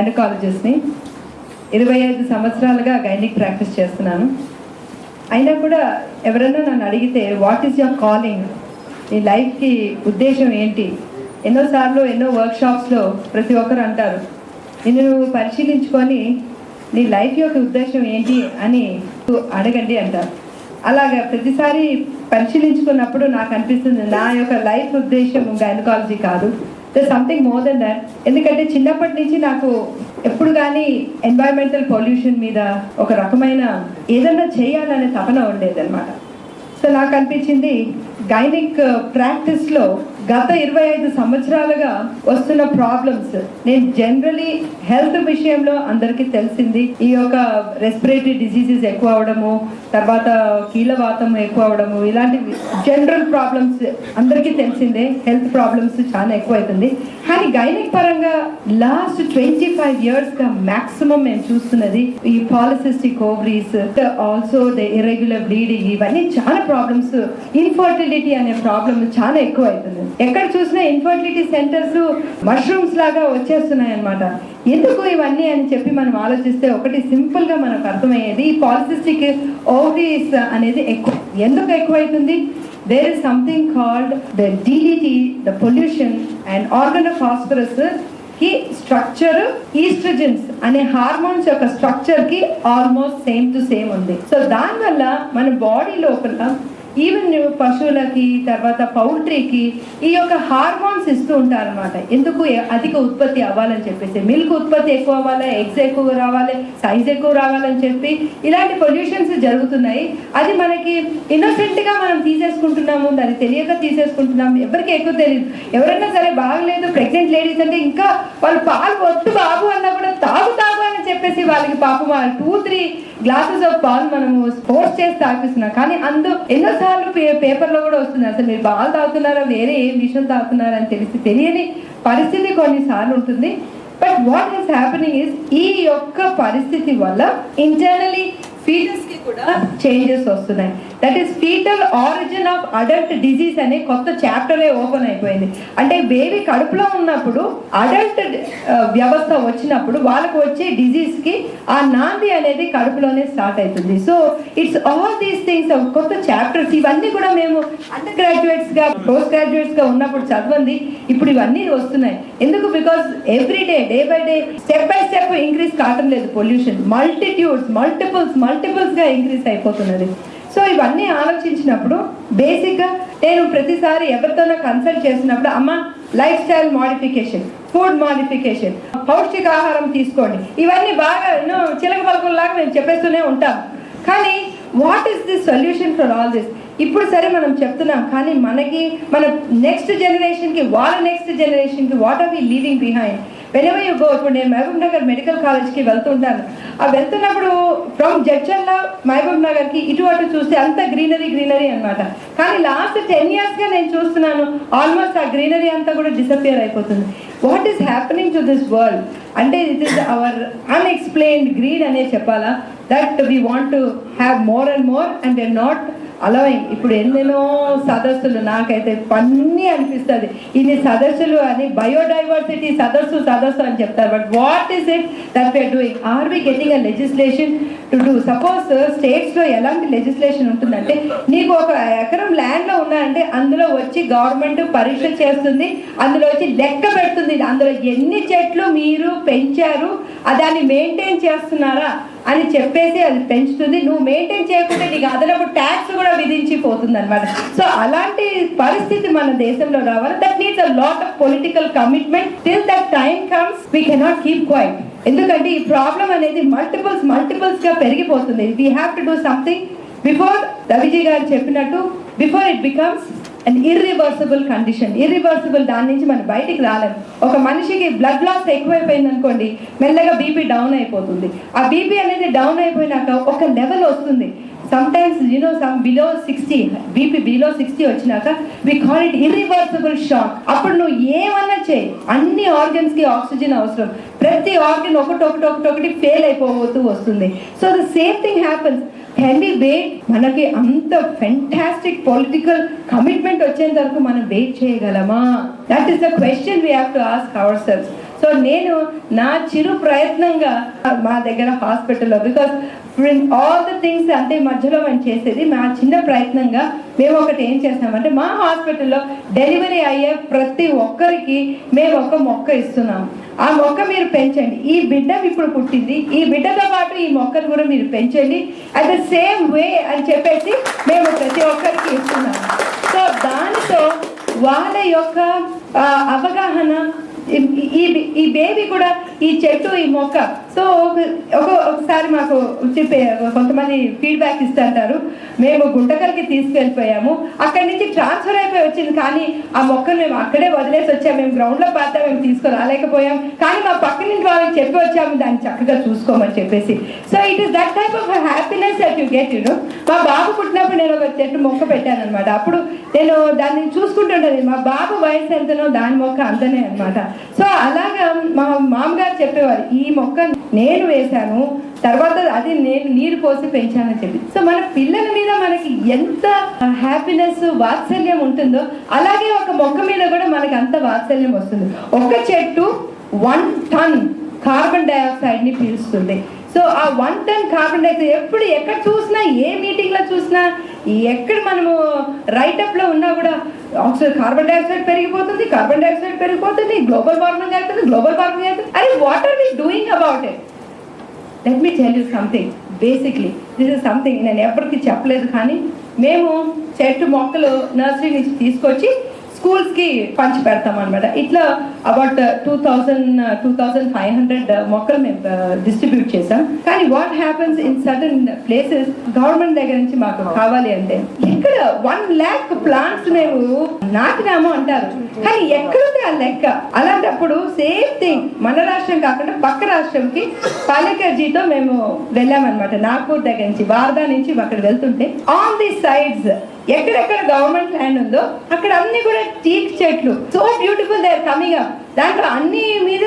గైనకాలజిస్ట్ని ఇరవై ఐదు సంవత్సరాలుగా గైనిక్ ప్రాక్టీస్ చేస్తున్నాను. అయినా కూడా ఎవరైనా నన్ను అడిగితే వాట్ ఈస్ యువర్ కాలింగ్ నీ లైఫ్కి ఉద్దేశం ఏంటి? ఎన్నోసార్లు ఎన్నో వర్క్షాప్స్లో ప్రతి ఒక్కరు అంటారు నిన్ను నువ్వు పరిశీలించుకొని నీ లైఫ్ యొక్క ఉద్దేశం ఏంటి అని అడగండి అంటారు. అలాగా ప్రతిసారి పరిశీలించుకున్నప్పుడు నాకు అనిపిస్తుంది నా యొక్క లైఫ్ ఉద్దేశం గైనకాలజీ కాదు. సంథింగ్ మోర్ దెన్ దాట్ ఎందుకంటే చిన్నప్పటి నుంచి నాకు ఎప్పుడు కానీ ఎన్వైరన్మెంటల్ పొల్యూషన్ మీద ఒక రకమైన ఏదన్నా చేయాలనే తపన ఉండేది అనమాట సో నాకు అనిపించింది గైనిక్ ప్రాక్టీస్లో uh, గత ఇరవై ఐదు సంవత్సరాలుగా వస్తున్న ప్రాబ్లమ్స్ నేను జనరలీ హెల్త్ విషయంలో అందరికీ తెలిసింది. ఈ యొక్క రెస్పిరేటరీ డిసీజెస్ ఎక్కువ అవడము తర్వాత కీలవాతం ఎక్కువ అవడము ఇలాంటి జనరల్ ప్రాబ్లమ్స్ అందరికీ తెలిసిందే. హెల్త్ ప్రాబ్లమ్స్ చాలా ఎక్కువ అవుతుంది కానీ గైనిక్ పరంగా లాస్ట్ ట్వంటీ ఫైవ్ ఇయర్స్గా మ్యాక్సిమం మేము చూస్తున్నది ఈ polycystic ovaries also the irregular bleeding ఇవన్నీ చాలా ప్రాబ్లమ్స్ ఇన్ఫర్టిలిటీ అనే ప్రాబ్లమ్ చాలా ఎక్కువ అవుతుంది ఎక్కడ చూసినా ఇన్ఫర్టిలిటీ సెంటర్స్ మష్రూమ్స్ లాగా వచ్చేస్తున్నాయి అనమాట ఎందుకు ఇవన్నీ అని చెప్పి మనం ఆలోచిస్తే ఒకటి సింపుల్గా మనకు అర్థమయ్యేది ఈ పాలిసిస్టిక్ ఓవరీస్ అనేది ఎక్కువ. ఎందుకు ఎక్కువైతుంది? There is something called the DDT the pollution and organ of ఫాస్ఫరస్కి structure oestrogens అనే హార్మోన్స్ యొక్క స్ట్రక్చర్కి ఆల్మోస్ట్ సేమ్ టు సేమ్ ఉంది. సో దానివల్ల మన బాడీ లోపల ఈవెన్ పశువులకి తర్వాత పౌల్ట్రీకి ఈ యొక్క హార్మోన్స్ ఇస్తూ ఉంటారు అనమాట ఎందుకు అధిక ఉత్పత్తి అవ్వాలని చెప్పేసి మిల్క్ ఉత్పత్తి ఎక్కువ అవ్వాలి ఎగ్స్ ఎక్కువ రావాలి సైజ్ ఎక్కువ రావాలని చెప్పి ఇలాంటి పొల్యూషన్స్ జరుగుతున్నాయి. అది మనకి ఇన్నోసెంట్గా మనం తీసేసుకుంటున్నాము దాన్ని తెలియక తీసేసుకుంటున్నాము ఎవరికి ఎక్కువ తెలియదు ఎవరైనా సరే బాగలేదు ప్రెగ్నెంట్ లేడీస్ అంటే ఇంకా వాళ్ళు పాలు వద్దు బాబు అన్నా కూడా తాగు చెప్పేసి వాళ్ళకి పాపం టూ త్రీ గ్లాసెస్ ఆఫ్ పాలు మనము ఫోర్స్ చేసి తాగిస్తున్నాం కానీ అందు ఎన్నోసార్లు పే పేపర్లో కూడా వస్తుంది. అసలు మీరు పాలు తాగుతున్నారా? వేరే ఏం విషయం తాగుతున్నారా అని తెలిసి తెలియని పరిస్థితి కొన్నిసార్లు ఉంటుంది. But what is happening is ఈ యొక్క పరిస్థితి వల్ల ఇంటర్నలీ ఫీలింగ్స్కి కూడా చేంజెస్ వస్తున్నాయి. That is fetal origin of adult disease అనే కొత్త చాప్టరే ఓపెన్ అయిపోయింది. అంటే బేబీ కడుపులో ఉన్నప్పుడు అడల్ట్ uh, వ్యవస్థ వచ్చినప్పుడు వాళ్ళకు వచ్చే డిజీజ్కి ఆ నాంది అనేది కడుపులోనే స్టార్ట్ అవుతుంది. So it's all these things కొత్త చాప్టర్స్ ఇవన్నీ కూడా మేము అండర్ గ్రాడ్యుయేట్స్గా పోస్ట్ గ్రాడ్యుయేట్స్గా ఉన్నప్పుడు చదవండి. ఇప్పుడు ఇవన్నీ వస్తున్నాయి. ఎందుకు? Because every day day by day step by step increase కావటం లేదు పొల్యూషన్ మల్టిట్యూడ్స్ మల్టిపుల్స్ మల్టిపుల్స్గా ఇంక్రీజ్ ఇంక్రీస్ అయిపోతున్నది. సో ఇవన్నీ ఆలోచించినప్పుడు బేసిక్గా నేను ప్రతిసారి ఎవరితోనో కన్సల్ట్ చేసినప్పుడు అమ్మ life style modification food modification పౌష్టికాహారం తీసుకోండి. ఇవన్నీ బాగా ఎన్నో చిలక పలకల్లాగా మేము చెప్పేస్తూనే ఉంటాం కానీ what is the solution for all this ఇప్పుడు సరే మనం చెప్తున్నాం కానీ మనకి మన నెక్స్ట్ జనరేషన్కి వాళ్ళ నెక్స్ట్ జనరేషన్కి what are we leaving behind wherever you go ఇప్పుడు నేను మహబూబ్ నగర్ మెడికల్ కాలేజ్కి వెళ్తుంటాను. ఆ వెళ్తున్నప్పుడు ఫ్రమ్ జడ్చల్ల మహబూబ్ నగర్కి ఇటు అటు చూస్తే అంత గ్రీనరీ గ్రీనరీ అన్నమాట. కానీ లాస్ట్ టెన్ ఇయర్స్గా నేను చూస్తున్నాను ఆల్మోస్ట్ ఆ గ్రీనరీ అంతా కూడా డిసపియర్ అయిపోతుంది. What is happening to this world అంటే it is our unexplained greed అనే చెప్పాలా that we want to have more and more and they not అలా ఇప్పుడు ఎన్నెన్నో సదస్సులు నాకైతే పన్నీ అనిపిస్తుంది. ఇన్ని సదస్సులు అని బయోడైవర్సిటీ సదస్సు సదస్సు అని చెప్తారు. But what is it that we are doing are we getting a legislation to do suppose స్టేట్స్లో ఎలాంటి లెజిస్లేషన్ ఉంటుందంటే నీకు ఒక ఎకరం ల్యాండ్లో ఉన్నాయంటే అందులో వచ్చి గవర్నమెంట్ పరీక్ష చేస్తుంది అందులో వచ్చి లెక్క పెడుతుంది. అందులో ఎన్ని చెట్లు మీరు పెంచారు దాన్ని మెయింటైన్ చేస్తున్నారా? అని చెప్పేసి అది పెంచుతుంది. నువ్వు మెయింటైన్ చేయకుంటే నీకు అదనపు ట్యాక్స్ కూడా విధించిపోతుంది అనమాట సో అలాంటి పరిస్థితి మన దేశంలో రావాలి. That needs a lot of political commitment till that time comes we cannot keep quiet ఎందుకంటే ఈ ప్రాబ్లం అనేది మల్టిపుల్స్ మల్టిపుల్స్గా పెరిగిపోతుంది. We have to do something before Raviji గారు చెప్పినట్టు before it becomes and irreversible condition irreversible దాని నుంచి మనం బయటికి రాలేము ఒక మనిషికి బ్లడ్ లాస్ ఎక్కువైపోయింది అనుకోండి మెల్లగా బీపీ డౌన్ అయిపోతుంది. ఆ బీపీ అనేది డౌన్ అయిపోయినాక ఒక లెవెల్ వస్తుంది. Sometimes you know some below sixty BP below sixty వచ్చినాక we call it irreversible shock అప్పుడు నువ్వు ఏమన్నా చేయి. అన్ని ఆర్గన్స్కి ఆక్సిజన్ అవసరం. ప్రతి ఆర్గన్ ఒకటి ఒకటి ఒకటి ఒకటి ఫెయిల్ అయిపోతూ వస్తుంది. So the same thing happens can be wait మనకి అంత ఫెంటాస్టిక్ పొలిటికల్ కమిట్మెంట్ వచ్చేంత వరకు మనం వెయిట్ చేయగలమా? That is the question we have to ask our cells so నేను నా చిరు ప్రయత్నంగా మా దగ్గర హాస్పిటల్లో బికాస్ ఆల్ ద థింగ్స్ అంటే మధ్యలో మేము చేసేది మా చిన్న ప్రయత్నంగా మేము ఒకటి ఏం చేస్తామంటే మా హాస్పిటల్లో డెలివరీ అయ్యే ప్రతి ఒక్కరికి మేము ఒక మొక్క ఇస్తున్నాం. ఆ మొక్క మీరు పెంచండి. ఈ బిడ్డ ఇప్పుడు పుట్టింది. ఈ బిడ్డతో పాటు ఈ మొక్కను కూడా మీరు పెంచండి. అట్ ద సేమ్ వే అని చెప్పేసి మేము ప్రతి ఒక్కరికి ఇస్తున్నాం. సో దానితో వాళ్ళ యొక్క అవగాహన ఈ- ఈ బేబీ కూడా ఈ చెట్టు ఈ మొక్క సో ఒక- ఒక ఒకసారి మాకు చెప్పే కొంతమంది ఫీడ్బ్యాక్ ఇస్తుంటారు. మేము గుంటకల్కి తీసుకెళ్ళిపోయాము. అక్కడి నుంచి ట్రాన్స్ఫర్ అయిపోయి వచ్చింది. కానీ ఆ మొక్కను మేము అక్కడే వదిలేసి వచ్చాము. మేము గ్రౌండ్లో పాత మేము తీసుకురాలేకపోయాం. కానీ మా పక్క నుంచి వాళ్ళకి చెప్పి వచ్చాము. దాన్ని చక్కగా చూసుకోమని చెప్పేసి. So it is that type of happiness that you get యూను మా బాబు పుట్టినప్పుడు నేను ఒక చెట్టు మొక్క పెట్టాను అనమాట అప్పుడు నేను దాన్ని చూసుకుంటుండేది. మా బాబు వయసు ఎంతనో దాని మొక్క అంతనే అనమాట సో అలాగా మా మామగారు చెప్పేవారు ఈ మొక్క నేను వేశాను తర్వాత అది నేను నీరు పోసి పెంచానని చెప్పి. సో మన పిల్లల మీద మనకి ఎంత హ్యాపీనెస్ వాత్సల్యం ఉంటుందో అలాగే ఒక మొక్క మీద కూడా మనకి అంత వాత్సల్యం వస్తుంది. ఒక చెట్టు వన్ టన్ కార్బన్ డైఆక్సైడ్ని పీలుస్తుంది. సో ఆ వన్ టన్ కార్బన్ డైఆక్సైడ్ ఎప్పుడు ఎక్కడ చూసినా ఏ మీటింగ్లో చూసినా ఎక్కడ మనము రైటప్లో ఉన్నా కూడా ఆక్సిజన్ కార్బన్ డైఆక్సైడ్ పెరిగిపోతుంది కార్బన్ డైఆక్సైడ్ పెరిగిపోతుంది గ్లోబల్ వార్మింగ్ అవుతుంది గ్లోబల్ వార్మింగ్ అవుతుంది. అరే what are we doing about it let me tell you something basically this is something నేను ఎవరికి చెప్పలేదు కానీ మేము చెట్టు మొక్కలు నర్సరీ నుంచి తీసుకొచ్చి స్కూల్స్కి పంచి పెడతాం అనమాట ఇట్లా about two thousand two thousand five hundred మొక్కలు మేము డిస్ట్రిబ్యూట్ చేసాం కానీ what happens in certain places government దగ్గర నుంచి మాకు కావాలి అంటే ఇక్కడ వన్ ల్యాక్ ప్లాంట్స్ మేము నాటినాము అంటారు. కానీ ఎక్కడుంది ఆ లెక్క? అలాంటప్పుడు సేమ్ థింగ్ మన రాష్ట్రం కాకుండా పక్క రాష్ట్రంకి పాలకర్జీతో మేము వెళ్ళామన్నమాట. నాగ్పూర్ దగ్గర నుంచి వార్దా నుంచి అక్కడ వెళ్తుంటే ఆన్ ది సైడ్స్ ఎక్కడెక్కడ గవర్నమెంట్ ల్యాండ్ ఉందో అక్కడ అన్ని కూడా టీక్ చెట్లు. So beautiful they are coming up దాంట్లో అన్ని మీద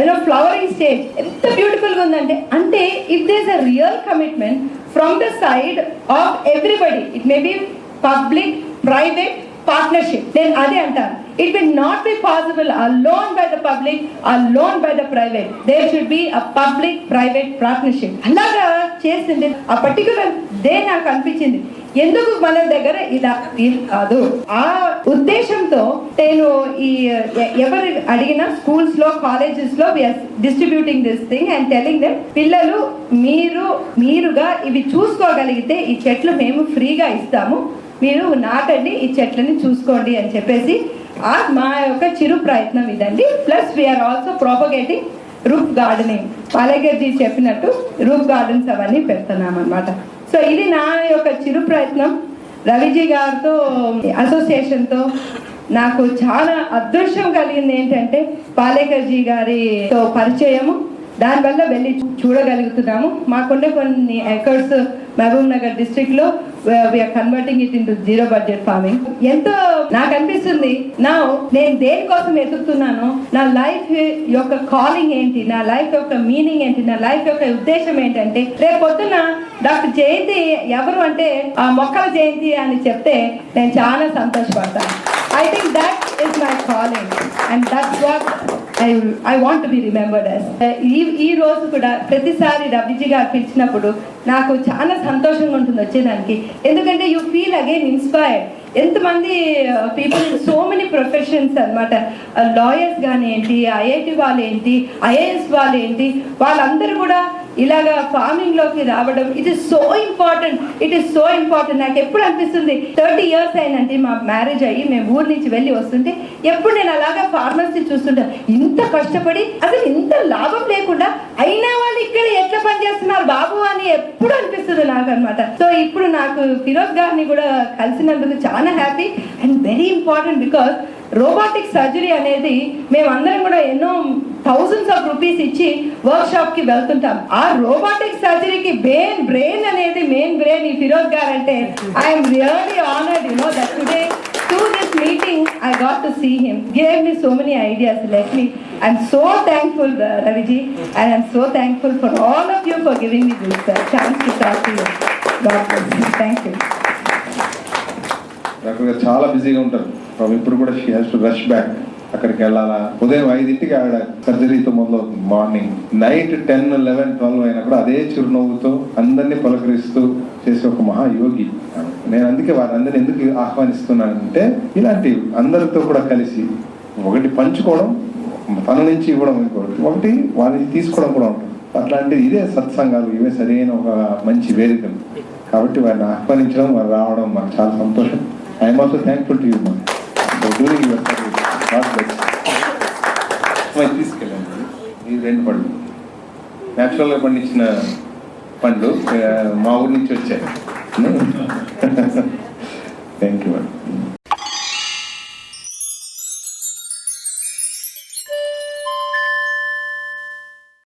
యూనో ఫ్లవరింగ్ స్టేజ్ ఎంత బ్యూటిఫుల్గా ఉందంటే అంటే if there's a real commitment from the side of everybody it may be public private partnership నేను అదే అంటాను it will not be possible alone by the public alone by the private there should be a public private partnership అలాగా చేసింది. ఆ particular day నాకు అనిపించింది. ఎందుకు మన దగ్గర ఇలా కాదు? ఆ ఉద్దేశంతో నేను ఈ ఎవరు అడిగినా స్కూల్స్లో కాలేజెస్లో distributing this thing and telling them పిల్లలు మీరు మీరుగా ఇవి చూసుకోగలిగితే ఈ చెట్లు మేము ఫ్రీగా ఇస్తాము. మీరు నాటండి ఈ చెట్లని చూసుకోండి అని చెప్పేసి ఆ మా యొక్క చిరు ప్రయత్నం ఇదండి. Plus we're also propagating roof gardening. పాలగర్జీ చెప్పినట్టు రూప్ గార్డెన్స్ అవన్నీ పెడుతున్నాం అనమాట సో ఇది నా యొక్క చిరు ప్రయత్నం. రవిజీ గారితో అసోసియేషన్తో నాకు చాలా అదృష్టం కలిగింది ఏంటంటే పాలేకర్జీ గారితో పరిచయము. దానివల్ల వెళ్ళి చూడగలుగుతున్నాము. మాకున్న కొన్ని ఎకర్స్ మహబూబ్ నగర్ డిస్ట్రిక్ట్లో converting it in zero budget farming ఎంతో నాకు అనిపిస్తుంది. నా నేను దేనికోసం ఎదుగుతున్నాను నా లైఫ్ యొక్క కాలింగ్ ఏంటి నా లైఫ్ యొక్క మీనింగ్ ఏంటి నా లైఫ్ యొక్క ఉద్దేశం ఏంటంటే రేపు పొద్దున డాక్టర్ జయంతి ఎవరు అంటే ఆ మొక్కల జయంతి అని చెప్తే నేను చాలా సంతోషపడతాను. I think that is my calling and that's what I I want be remembered as ఈ ఈ రోజు కూడా ప్రతిసారి రవిజీ గారు పిలిచినప్పుడు నాకు చాలా సంతోషంగా ఉంటుంది వచ్చేదానికి. ఎందుకంటే యూ ఫీల్ అగైన్ ఇన్స్పైర్డ్ ఎంతమంది పీపుల్ సో మెనీ ప్రొఫెషన్స్ అనమాట లాయర్స్ కానీ ఏంటి ఐఐటి వాళ్ళు ఏంటి ఐఏఎస్ వాళ్ళు ఏంటి వాళ్ళందరూ కూడా ఇలాగా ఫార్మింగ్లోకి రావడం it is so important it is so important నాకు ఎప్పుడు అనిపిస్తుంది థర్టీ ఇయర్స్ అయినంటే మా మ్యారేజ్ అయ్యి మేము ఊరి నుంచి వెళ్ళి వస్తుంటే ఎప్పుడు నేను అలాగా ఫార్మర్స్ని చూస్తుంటాను ఇంత కష్టపడి అసలు ఇంత లాభం లేకుండా అయినా వాళ్ళు ఇక్కడ ఎట్లా పనిచేస్తున్నారు బాబు అని ఎప్పుడు అనిపిస్తుంది నాకు అనమాట సో ఇప్పుడు నాకు ఫిరోజ్ గారిని కూడా కలిసినందుకు చాలా happy and very important because robotic surgery అనేది మేమందరం కూడా ఎన్నో థౌజండ్స్ ఆఫ్ రూపీస్ ఇచ్చి వర్క్ షాప్కి వెళ్తుంటాం. ఆ రోబోటిక్ సర్జరీకి బ్రెయిన్ బ్రెయిన్ అనేది మెయిన్ బ్రెయిన్ ఈ ఫిరోజ్ గారు అంటే I'm really honoured you know that today to this meeting I got to see him gave me so many ideas let me I'm so thankful Raviji and I'm so thankful for all of you for giving me this chance to talk to you thank you doctor గారు చాలా బిజీగా ఉంటారు. పాపం ఇప్పుడు కూడా she has to rush back అక్కడికి వెళ్ళాలా? ఉదయం ఐదింటికి ఆవిడ సర్జరీతో మొదలవుతుంది morning. Night ten eleven twelve అయినా కూడా అదే చిరునవ్వుతో అందరినీ పలకరిస్తూ చేసే ఒక మహాయోగి నేను అందుకే వారందరిని ఎందుకు ఆహ్వానిస్తున్నానంటే ఇలాంటి అందరితో కూడా కలిసి ఒకటి పంచుకోవడం తన నుంచి ఇవ్వడం ఇంకోటి. ఒకటి వాళ్ళని తీసుకోవడం కూడా ఉంటుంది. అట్లాంటి ఇదే సత్సంగాలు. ఇవే సరైన ఒక మంచి వేదికలు కాబట్టి వారిని ఆహ్వానించడం వారు రావడం మాకు చాలా సంతోషం. I'm also thankful to you during your తీసుకెళ్ళండి. ఈ రెండు పండ్లు. న్యాచురల్గా పండించిన పండ్లు మా ఊరి నుంచి వచ్చాయి. Thank you madam.